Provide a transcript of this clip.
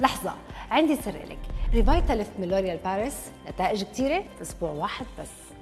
لحظة عندي سر لك ريفايتاليفت من لوريال باريس نتائج كتيرة في أسبوع واحد بس.